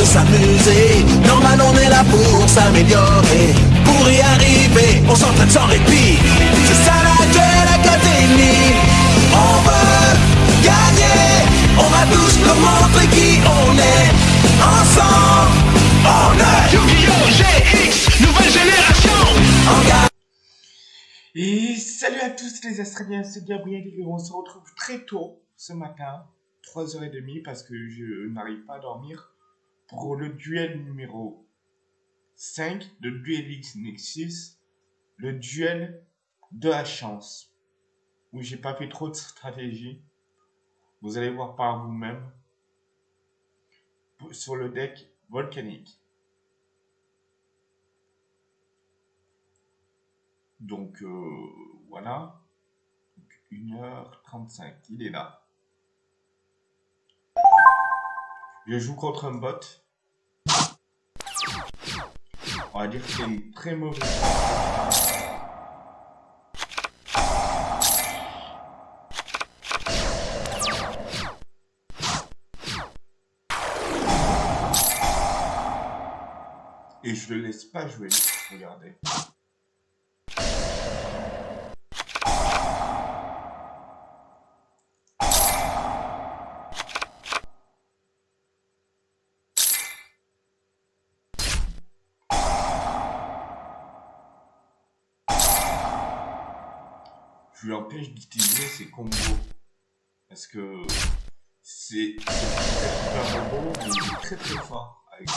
de s'amuser. Normal, on est là pour s'améliorer. Pour y arriver, on s'entraîne sans répit. C'est ça la Duel Académie. On veut gagner. On va tous nous montrer qui on est. Ensemble, on est Yu-Gi-Oh! GX, nouvelle génération. Et salut à tous les Australiens, c'est Gabriel et on se retrouve très tôt ce matin, 3h30 parce que je n'arrive pas à dormir pour le duel numéro 5 de Duel X Nexus, le duel de la chance, où j'ai pas fait trop de stratégie. Vous allez voir par vous-même sur le deck volcanique. Donc euh, voilà. Donc, 1h35, il est là. Je joue contre un bot. On va dire que c'est une très mauvaise. Et je le laisse pas jouer. Regardez. Je lui empêche d'utiliser ses combos. Parce que c'est un robot, très très fort avec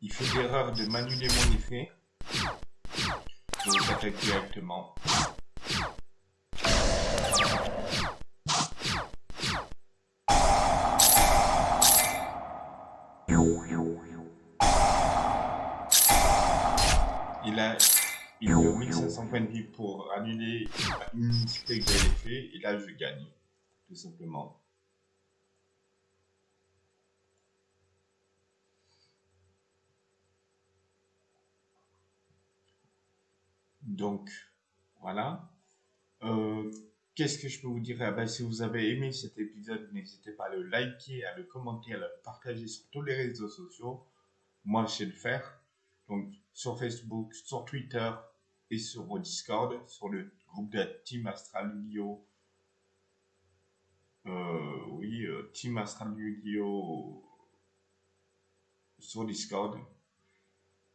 il fait l'erreur de m'annuler mon effet. Donc j'attaque directement. Il a il a 1500 points de vie pour annuler une unité que j'avais fait et là je gagne, tout simplement. Donc, voilà. Euh, Qu'est-ce que je peux vous dire? Ah ben, Si vous avez aimé cet épisode, n'hésitez pas à le liker, à le commenter, à le partager sur tous les réseaux sociaux. Moi, je sais le faire. Donc, sur Facebook, sur Twitter et sur Discord, sur le groupe de Team Astral Yu-Gi-Oh! Euh, oui, euh, Team Astral Yu-Gi-Oh! sur Discord.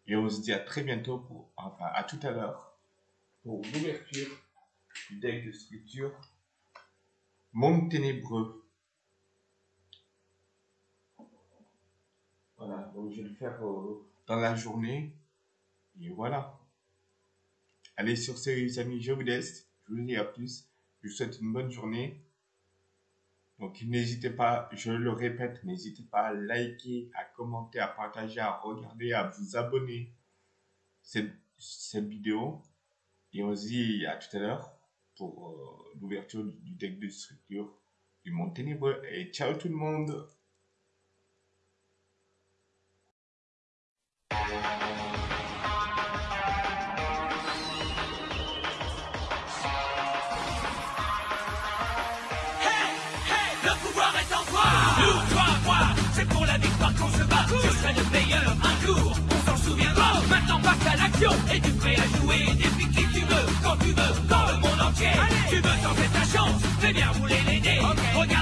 Et on se dit à très bientôt pour, enfin, à tout à l'heure pour l'ouverture du deck de structure Monde Ténébreux. Voilà, donc je vais le faire euh, dans la journée. Et voilà. Allez, sur ce, les amis, je vous laisse. Je vous dis à plus. Je vous souhaite une bonne journée. Donc, n'hésitez pas, je le répète, n'hésitez pas à liker, à commenter, à partager, à regarder, à vous abonner cette, cette vidéo. Et on se dit à tout à l'heure pour euh, l'ouverture du deck de structure du monde ténébreux. Et ciao tout le monde. Le pouvoir est en toi. Nous, toi, moi, c'est pour la victoire qu'on se bat. Je serai le meilleur un jour, on s'en souviendra Maintenant passe à l'action, es-tu prêt à jouer